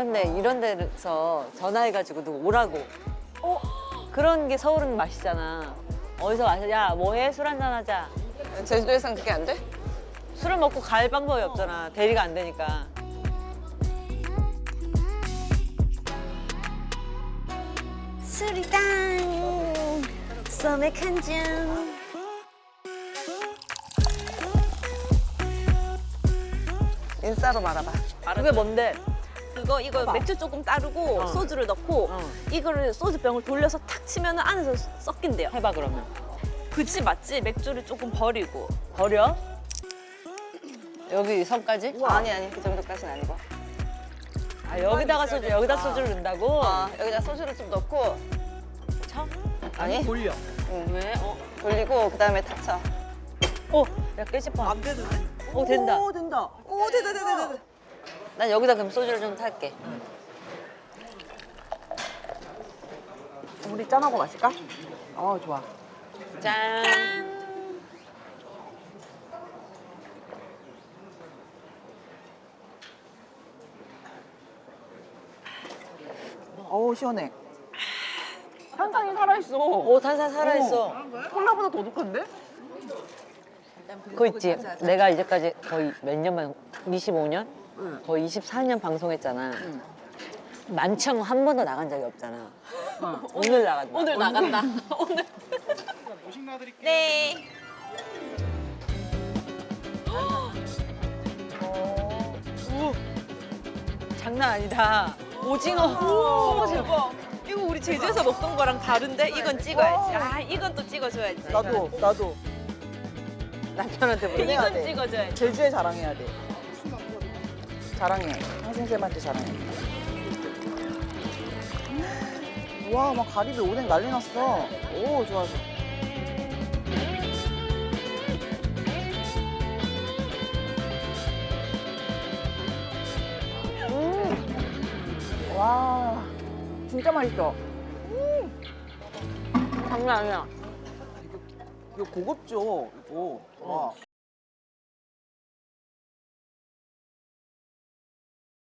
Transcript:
이런 데 이런 데서 전화해가지고 누구 오라고. 어? 그런 게 서울은 맛이잖아. 어디서 와서 야 뭐해 술 한잔 하자. 제주도에선 그게 안 돼? 술을 먹고 갈 방법이 없잖아. 대리가 안 되니까. 수리당 소맥 한 잔. 인싸로 말아봐. 그게 뭔데? 그거 이거 맥주 조금 따르고 어. 소주를 넣고 어. 이거를 소주병을 돌려서 탁 치면 안에서 섞인대요. 해봐 그러면. 그치 맞지? 맥주를 조금 버리고. 버려? 여기 섬까지? 아니 아니 그 정도까지는 아니고. 아 여기다가 소주 여기다 소주를 넣는다고? 어, 여기다 소주를 좀 넣고 쳐? 아니 돌려. 응. 왜? 어? 돌리고 그 다음에 탁 쳐. 어? 야 깨지뻔. 안 되는데? 어 된다. 오 된다. 오 된다 된다 된다. 난 여기다 그럼 소주를 좀 탈게. 우리 짠하고 마실까? 어 좋아. 짠. 어우 시원해. 탄산이 살아있어. 오 탄산 살아있어. 콜라보다 더 독한데? 그거 있지. 내가 이제까지 거의 몇 년만 25년? 거의 24년 방송했잖아. 만청 한 번도 나간 적이 없잖아. 오늘 나간다. 오늘 나간다. 오늘. 네. 장난 아니다. 오징어. 오 대박. 이거 우리 제주에서 먹던 거랑 다른데 이건 찍어야지. 아 이건 또 찍어줘야지. 나도 나도 남편한테 보내. 해야 이건 돼. 찍어줘야지. 제주에 자랑해야 돼. 자랑해. 쌤한테 자랑해. 와, 막 가리비 오뎅 난리 났어. 오, 좋아, 좋아. 음. 와, 진짜 맛있어. 장난 아니야. 이거 고급죠, 이거. 와.